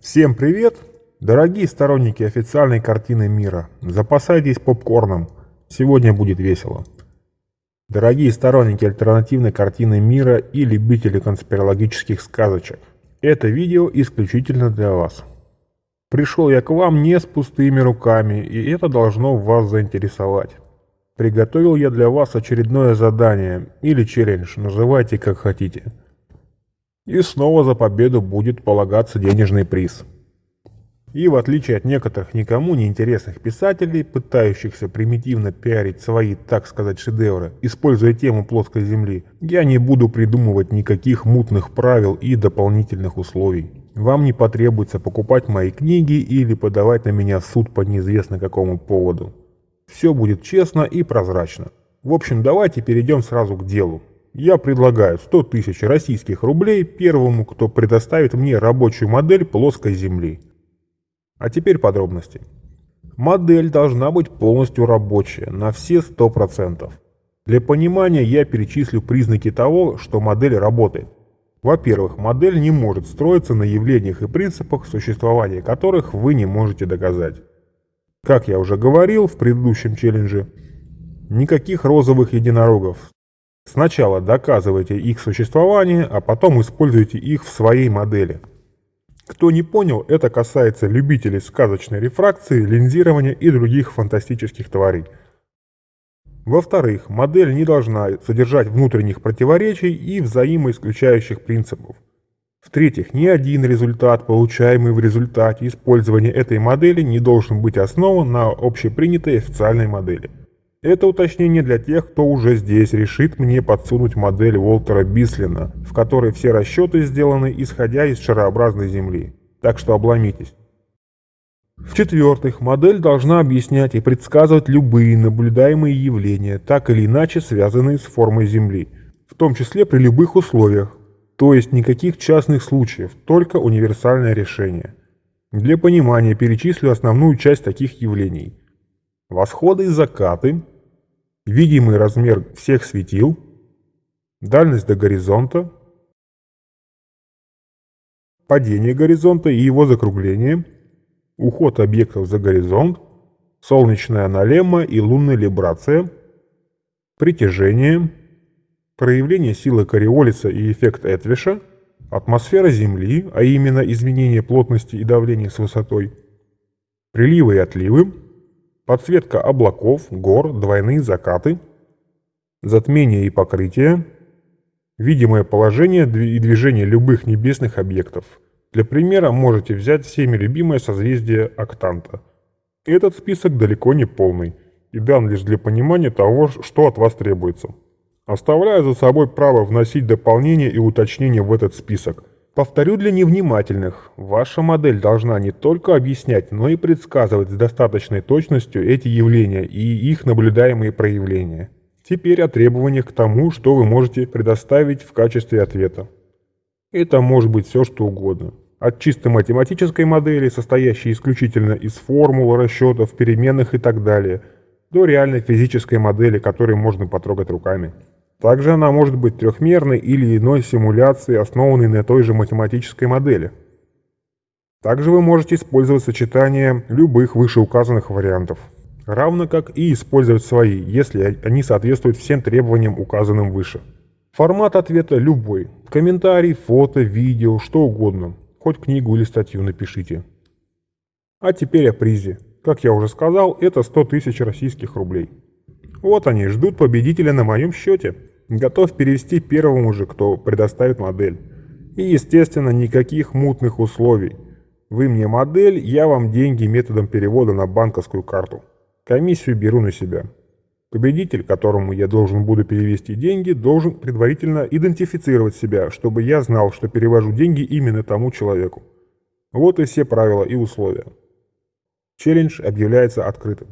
Всем привет! Дорогие сторонники официальной картины мира, запасайтесь попкорном, сегодня будет весело. Дорогие сторонники альтернативной картины мира и любители конспирологических сказочек, это видео исключительно для вас. Пришел я к вам не с пустыми руками, и это должно вас заинтересовать. Приготовил я для вас очередное задание, или челлендж, называйте как хотите. И снова за победу будет полагаться денежный приз. И в отличие от некоторых никому не интересных писателей, пытающихся примитивно пиарить свои, так сказать, шедевры, используя тему плоской земли, я не буду придумывать никаких мутных правил и дополнительных условий. Вам не потребуется покупать мои книги или подавать на меня в суд по неизвестно какому поводу. Все будет честно и прозрачно. В общем, давайте перейдем сразу к делу. Я предлагаю 100 тысяч российских рублей первому, кто предоставит мне рабочую модель плоской Земли. А теперь подробности. Модель должна быть полностью рабочая, на все 100%. Для понимания я перечислю признаки того, что модель работает. Во-первых, модель не может строиться на явлениях и принципах, существования которых вы не можете доказать. Как я уже говорил в предыдущем челлендже, никаких розовых единорогов, Сначала доказывайте их существование, а потом используйте их в своей модели. Кто не понял, это касается любителей сказочной рефракции, линзирования и других фантастических тварей. Во-вторых, модель не должна содержать внутренних противоречий и взаимоисключающих принципов. В-третьих, ни один результат, получаемый в результате использования этой модели, не должен быть основан на общепринятой официальной модели. Это уточнение для тех, кто уже здесь решит мне подсунуть модель Уолтера Бислина, в которой все расчеты сделаны исходя из шарообразной Земли. Так что обломитесь. В-четвертых, модель должна объяснять и предсказывать любые наблюдаемые явления, так или иначе связанные с формой Земли, в том числе при любых условиях, то есть никаких частных случаев, только универсальное решение. Для понимания перечислю основную часть таких явлений. Восходы и закаты, видимый размер всех светил, дальность до горизонта, падение горизонта и его закругление, уход объектов за горизонт, солнечная аналемма и лунная либрация, притяжение, проявление силы Кориолиса и эффект Этвиша, атмосфера Земли, а именно изменение плотности и давления с высотой, приливы и отливы, подсветка облаков, гор, двойные закаты, затмение и покрытие, видимое положение и движение любых небесных объектов. Для примера можете взять всеми любимое созвездие Октанта. Этот список далеко не полный и дан лишь для понимания того, что от вас требуется. Оставляю за собой право вносить дополнения и уточнения в этот список, Повторю для невнимательных, ваша модель должна не только объяснять, но и предсказывать с достаточной точностью эти явления и их наблюдаемые проявления. Теперь о требованиях к тому, что вы можете предоставить в качестве ответа. Это может быть все что угодно. От чисто математической модели, состоящей исключительно из формул, расчетов, переменных и так далее, до реальной физической модели, которую можно потрогать руками. Также она может быть трехмерной или иной симуляцией, основанной на той же математической модели. Также вы можете использовать сочетание любых вышеуказанных вариантов, равно как и использовать свои, если они соответствуют всем требованиям, указанным выше. Формат ответа любой. Комментарий, фото, видео, что угодно. Хоть книгу или статью напишите. А теперь о призе. Как я уже сказал, это 100 тысяч российских рублей. Вот они, ждут победителя на моем счете. Готов перевести первому же, кто предоставит модель. И, естественно, никаких мутных условий. Вы мне модель, я вам деньги методом перевода на банковскую карту. Комиссию беру на себя. Победитель, которому я должен буду перевести деньги, должен предварительно идентифицировать себя, чтобы я знал, что перевожу деньги именно тому человеку. Вот и все правила и условия. Челлендж объявляется открытым.